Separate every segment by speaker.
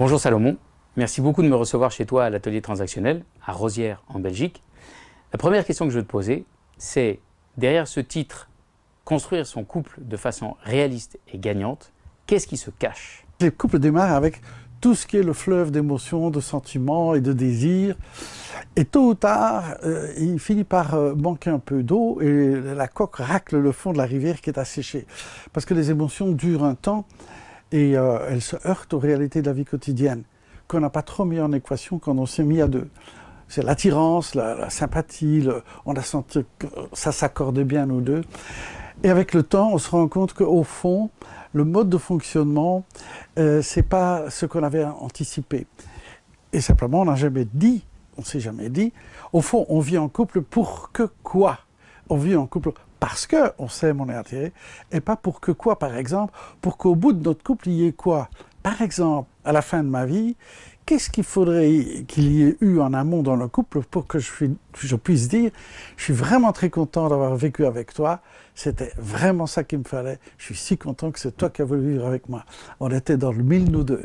Speaker 1: Bonjour Salomon, merci beaucoup de me recevoir chez toi à l'atelier transactionnel, à Rosières en Belgique. La première question que je veux te poser, c'est derrière ce titre, construire son couple de façon réaliste et gagnante, qu'est-ce qui se cache?
Speaker 2: Le couple démarre avec tout ce qui est le fleuve d'émotions, de sentiments et de désirs. Et tôt ou tard, euh, il finit par euh, manquer un peu d'eau et la coque racle le fond de la rivière qui est asséchée. Parce que les émotions durent un temps et euh, elles se heurtent aux réalités de la vie quotidienne, qu'on n'a pas trop mis en équation quand on s'est mis à deux. C'est l'attirance, la, sympathie, on a senti que ça s'accordait bien nous deux. Et avec le temps, on se rend compte qu'au fond, le mode de fonctionnement, euh, c'est pas ce qu'on avait anticipé. Et simplement, on n'a jamais dit, on s'est jamais dit, au fond, on vit en couple pour que quoi? On vit en couple parce qu'on s'aime, on est attiré, et pas pour que quoi, par exemple, pour qu'au bout de notre couple, il y ait quoi? Par exemple, à la fin de ma vie, qu'est-ce qu'il faudrait qu'il y ait eu en amont dans le couple pour que je, je puisse dire « je suis vraiment très content d'avoir vécu avec toi, c'était vraiment ça qu'il me fallait, je suis si content que c'est toi qui as voulu vivre avec moi. » On était dans le mille, nous deux.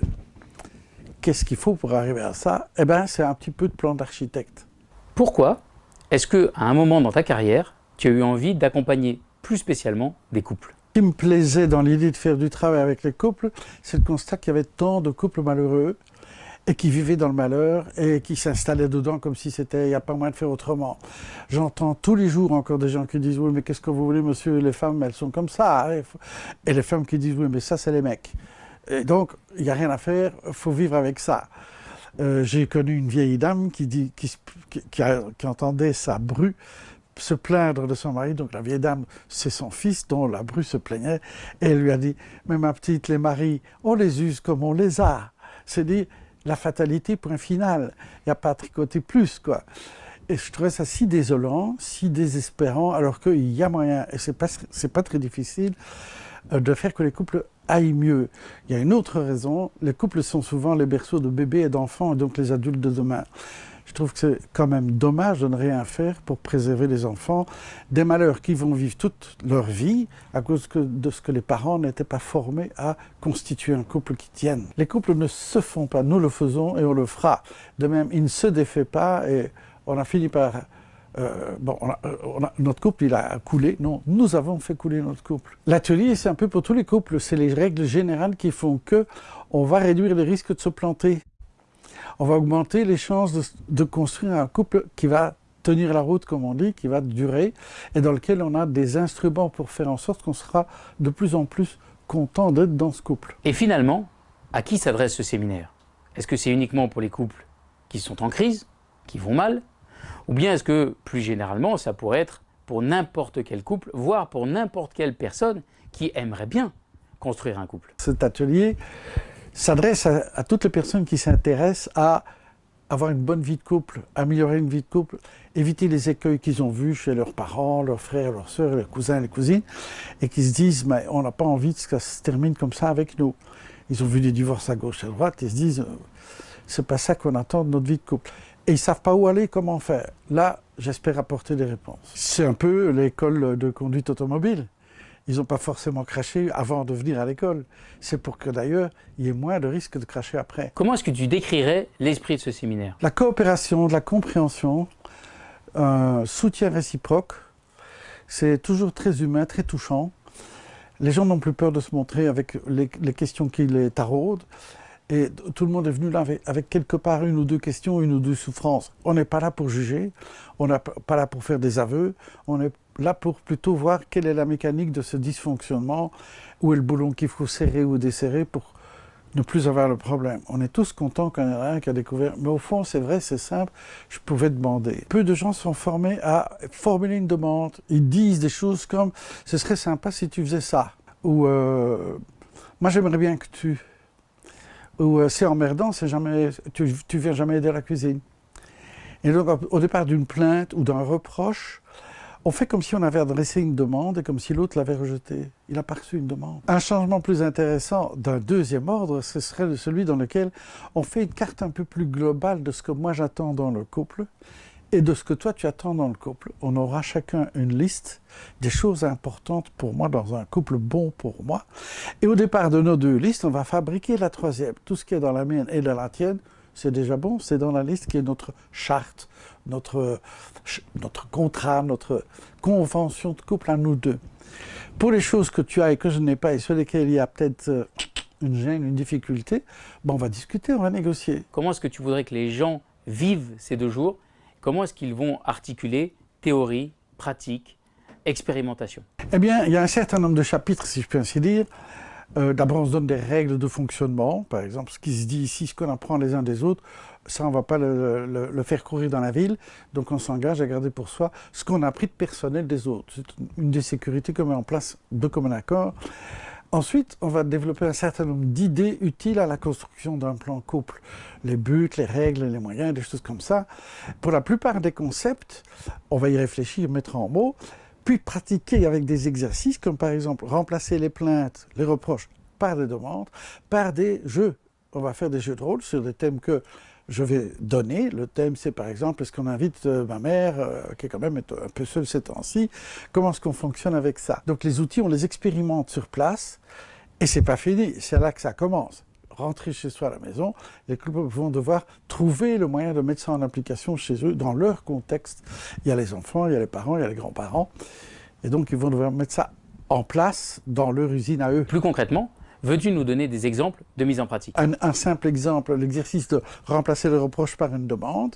Speaker 2: Qu'est-ce qu'il faut pour arriver à ça? Eh bien, c'est un petit peu de plan d'architecte.
Speaker 1: Pourquoi est-ce qu'à un moment dans ta carrière, tu as eu envie d'accompagner plus spécialement des couples.
Speaker 2: Ce qui me plaisait dans l'idée de faire du travail avec les couples, c'est le constat qu'il y avait tant de couples malheureux et qui vivaient dans le malheur et qui s'installaient dedans comme si c'était, il n'y a pas moyen de faire autrement. J'entends tous les jours encore des gens qui disent « Oui, mais qu'est-ce que vous voulez, monsieur? Les femmes, elles sont comme ça. Hein. Et les femmes qui disent « Oui, mais ça, c'est les mecs. » Et donc, il n'y a rien à faire, faut vivre avec ça. Euh, j'ai connu une vieille dame qui, dit, qui, qui entendait sa bru se plaindre de son mari, donc la vieille dame, c'est son fils dont la bru se plaignait, et elle lui a dit, mais ma petite, les maris, on les use comme on les a. C'est dire, la fatalité, point final. Il n'y a pas à tricoter plus, quoi. Et je trouvais ça si désolant, si désespérant, alors qu'il y a moyen, et c'est pas, pas très difficile, euh, de faire que les couples aillent mieux. Il y a une autre raison, les couples sont souvent les berceaux de bébés et d'enfants, et donc les adultes de demain. Je trouve que c'est quand même dommage de ne rien faire pour préserver les enfants des malheurs qui vont vivre toute leur vie à cause de ce que les parents n'étaient pas formés à constituer un couple qui tienne. Les couples ne se font pas, nous le faisons et on le fera. De même, il ne se défait pas et on a fini par... Euh, bon, notre couple, il a coulé. Non, nous avons fait couler notre couple. L'atelier, c'est un peu pour tous les couples. C'est les règles générales qui font que on va réduire les risques de se planter on va augmenter les chances de, construire un couple qui va tenir la route, comme on dit, qui va durer, et dans lequel on a des instruments pour faire en sorte qu'on sera de plus en plus content d'être dans ce couple.
Speaker 1: Et finalement, à qui s'adresse ce séminaire? Est-ce que c'est uniquement pour les couples qui sont en crise, qui vont mal? Ou bien est-ce que, plus généralement, ça pourrait être pour n'importe quel couple, voire pour n'importe quelle personne qui aimerait bien construire un couple?
Speaker 2: Cet atelier, s'adresse à, toutes les personnes qui s'intéressent à avoir une bonne vie de couple, améliorer une vie de couple, éviter les écueils qu'ils ont vus chez leurs parents, leurs frères, leurs sœurs, leurs cousins, les cousines, et qui se disent mais on n'a pas envie que ça se termine comme ça avec nous. Ils ont vu des divorces à gauche et à droite, et se disent euh, c'est pas ça qu'on attend de notre vie de couple. Et ils savent pas où aller, comment faire. Là, j'espère apporter des réponses. C'est un peu l'école de conduite automobile ils n'ont pas forcément craché avant de venir à l'école. C'est pour que d'ailleurs, il y ait moins de risques de cracher après.
Speaker 1: Comment est-ce que tu décrirais l'esprit de ce séminaire?
Speaker 2: La coopération, la compréhension, un soutien réciproque, c'est toujours très humain, très touchant. Les gens n'ont plus peur de se montrer avec les, questions qui les taraudent. Et tout le monde est venu là avec, avec, quelque part une ou deux questions, une ou deux souffrances. On n'est pas là pour juger, on n'est pas là pour faire des aveux, on est là pour plutôt voir quelle est la mécanique de ce dysfonctionnement, où est le boulon qu'il faut serrer ou desserrer pour ne plus avoir le problème. On est tous contents qu'il ait un qui a découvert, mais au fond, c'est vrai, c'est simple, je pouvais demander. Peu de gens sont formés à formuler une demande. Ils disent des choses comme « ce serait sympa si tu faisais ça » ou euh, Moi, j'aimerais bien que tu... » ou euh, C'est emmerdant, jamais, tu, tu viens jamais aider à la cuisine ». Et donc, au départ d'une plainte ou d'un reproche, on fait comme si on avait adressé une demande et comme si l'autre l'avait rejetée. Il n'a pas une demande. Un changement plus intéressant d'un deuxième ordre, ce serait celui dans lequel on fait une carte un peu plus globale de ce que moi j'attends dans le couple et de ce que toi tu attends dans le couple. On aura chacun une liste des choses importantes pour moi dans un couple bon pour moi. Et au départ de nos deux listes, on va fabriquer la troisième. Tout ce qui est dans la mienne et dans la tienne, c'est déjà bon, c'est dans la liste qui est notre charte, notre, notre contrat, notre convention de couple à nous deux. Pour les choses que tu as et que je n'ai pas et sur lesquelles il y a peut-être euh, une gêne, une difficulté, bon, on va discuter, on va négocier.
Speaker 1: Comment est-ce que tu voudrais que les gens vivent ces deux jours? Comment est-ce qu'ils vont articuler théorie, pratique, expérimentation?
Speaker 2: Eh bien, il y a un certain nombre de chapitres, si je peux ainsi dire. Euh, d'abord, on se donne des règles de fonctionnement. Par exemple, ce qui se dit ici, ce qu'on apprend les uns des autres, ça, on ne va pas le, faire courir dans la ville. Donc, on s'engage à garder pour soi ce qu'on a appris de personnel des autres. C'est une des sécurités qu'on met en place de commun accord. Ensuite, on va développer un certain nombre d'idées utiles à la construction d'un plan couple. Les buts, les règles, les moyens, des choses comme ça. Pour la plupart des concepts, on va y réfléchir, mettre en mots, puis pratiquer avec des exercices comme par exemple remplacer les plaintes, les reproches par des demandes, par des jeux. On va faire des jeux de rôle sur des thèmes que je vais donner. Le thème, c'est par exemple, est-ce qu'on invite euh, ma mère, euh, qui est quand même un peu seule ces temps-ci, comment est-ce qu'on fonctionne avec ça? Donc les outils, on les expérimente sur place, et c'est pas fini, c'est là que ça commence. Rentrer chez soi à la maison, les couples vont devoir trouver le moyen de mettre ça en application chez eux, dans leur contexte. Il y a les enfants, il y a les parents, il y a les grands-parents, et donc ils vont devoir mettre ça en place dans leur usine à eux.
Speaker 1: Plus concrètement, Veux-tu nous donner des exemples de mise en pratique?
Speaker 2: Un, simple exemple, l'exercice de remplacer le reproche par une demande.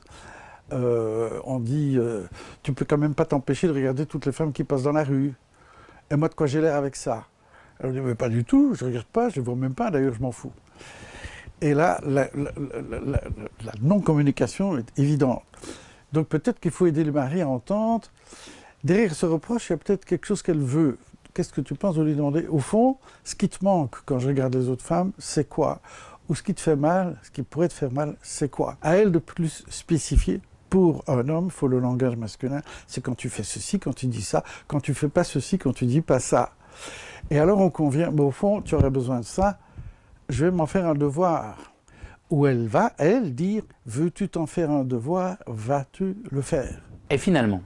Speaker 2: Euh, on dit, euh, tu peux quand même pas t'empêcher de regarder toutes les femmes qui passent dans la rue. Et moi, de quoi j'ai l'air avec ça? Elle dit, mais pas du tout, je regarde pas, je ne vois même pas, d'ailleurs, je m'en fous. Et là, la, non-communication est évidente. Donc peut-être qu'il faut aider le mari à entendre. Derrière ce reproche, il y a peut-être quelque chose qu'elle veut qu'est-ce que tu penses de lui demander? Au fond, ce qui te manque quand je regarde les autres femmes, c'est quoi? Ou ce qui te fait mal, ce qui pourrait te faire mal, c'est quoi? À elle de plus spécifier. Pour un homme, il faut le langage masculin. C'est quand tu fais ceci, quand tu dis ça, quand tu fais pas ceci, quand tu dis pas ça. Et alors on convient, mais au fond, tu aurais besoin de ça, je vais m'en faire un devoir. Où elle va, elle, dire, veux-tu t'en faire un devoir, vas-tu le faire?
Speaker 1: Et finalement,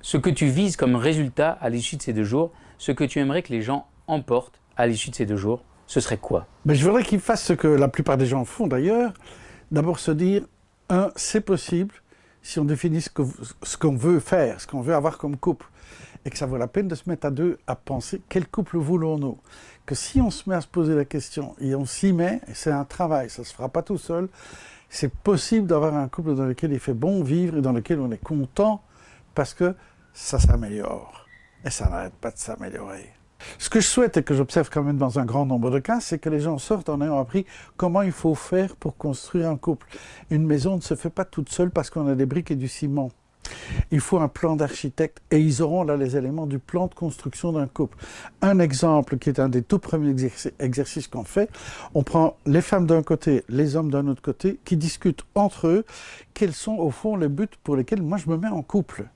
Speaker 1: ce que tu vises comme résultat à l'issue de ces deux jours, ce que tu aimerais que les gens emportent à l'issue de ces deux jours, ce serait quoi?
Speaker 2: Mais Je voudrais qu'ils fassent ce que la plupart des gens font d'ailleurs. D'abord se dire, un, c'est possible si on définit ce qu'on veut faire, ce qu'on veut avoir comme couple. Et que ça vaut la peine de se mettre à deux à penser quel couple voulons-nous? Que si on se met à se poser la question et on s'y met, c'est un travail, ça ne se fera pas tout seul. C'est possible d'avoir un couple dans lequel il fait bon vivre et dans lequel on est content parce que ça s'améliore. Et ça n'arrête pas de s'améliorer. Ce que je souhaite et que j'observe quand même dans un grand nombre de cas, c'est que les gens sortent en ayant appris comment il faut faire pour construire un couple. Une maison ne se fait pas toute seule parce qu'on a des briques et du ciment. Il faut un plan d'architecte et ils auront là les éléments du plan de construction d'un couple. Un exemple qui est un des tout premiers exercices qu'on fait, on prend les femmes d'un côté, les hommes d'un autre côté, qui discutent entre eux quels sont au fond les buts pour lesquels moi je me mets en couple.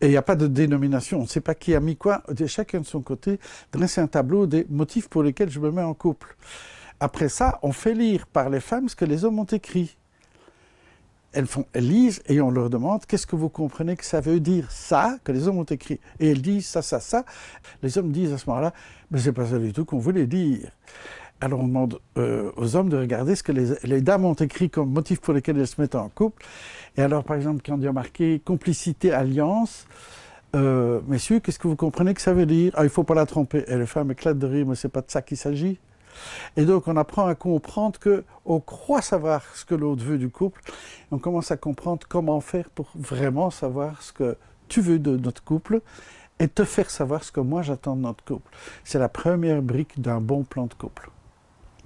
Speaker 2: Et il n'y a pas de dénomination, on ne sait pas qui a mis quoi, chacun de son côté, dresser un tableau des motifs pour lesquels je me mets en couple. Après ça, on fait lire par les femmes ce que les hommes ont écrit. Elles, font, elles lisent et on leur demande qu'est-ce que vous comprenez que ça veut dire ça, que les hommes ont écrit? Et elles disent ça, ça, ça. Les hommes disent à ce moment-là, mais c'est pas ça du tout qu'on voulait dire. Alors on demande euh, aux hommes de regarder ce que les, dames ont écrit comme motif pour lesquels elles se mettent en couple. Et alors par exemple, quand il y a marqué complicité, alliance, euh, messieurs, qu'est-ce que vous comprenez que ça veut dire? Ah, il faut pas la tromper. Et les femmes éclatent de rire, mais c'est pas de ça qu'il s'agit. Et donc on apprend à comprendre qu'on croit savoir ce que l'autre veut du couple. on commence à comprendre comment faire pour vraiment savoir ce que tu veux de notre couple et te faire savoir ce que moi j'attends de notre couple. C'est la première brique d'un bon plan de couple.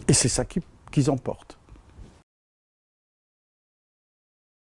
Speaker 2: Et c'est ça qu'ils emportent.